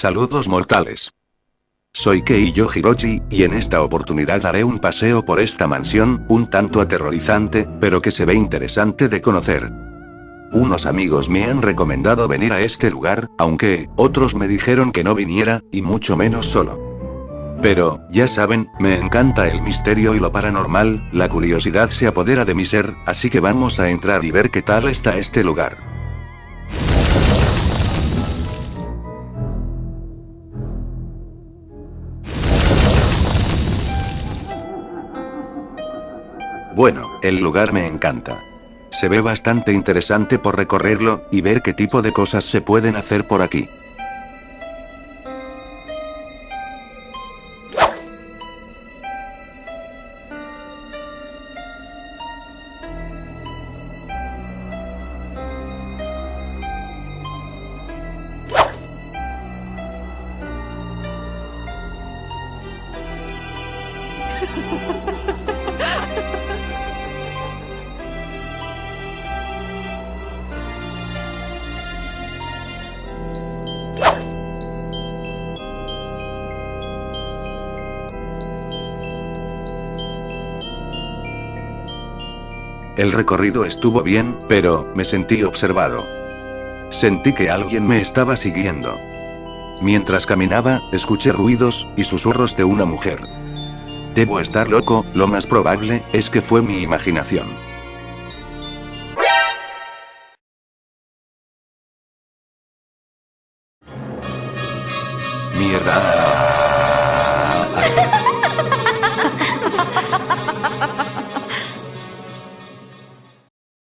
Saludos mortales. Soy Keiyo Hirochi, y en esta oportunidad haré un paseo por esta mansión, un tanto aterrorizante, pero que se ve interesante de conocer. Unos amigos me han recomendado venir a este lugar, aunque, otros me dijeron que no viniera, y mucho menos solo. Pero, ya saben, me encanta el misterio y lo paranormal, la curiosidad se apodera de mi ser, así que vamos a entrar y ver qué tal está este lugar. Bueno, el lugar me encanta. Se ve bastante interesante por recorrerlo, y ver qué tipo de cosas se pueden hacer por aquí. El recorrido estuvo bien, pero, me sentí observado. Sentí que alguien me estaba siguiendo. Mientras caminaba, escuché ruidos, y susurros de una mujer. Debo estar loco, lo más probable, es que fue mi imaginación. Mierda.